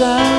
deixar.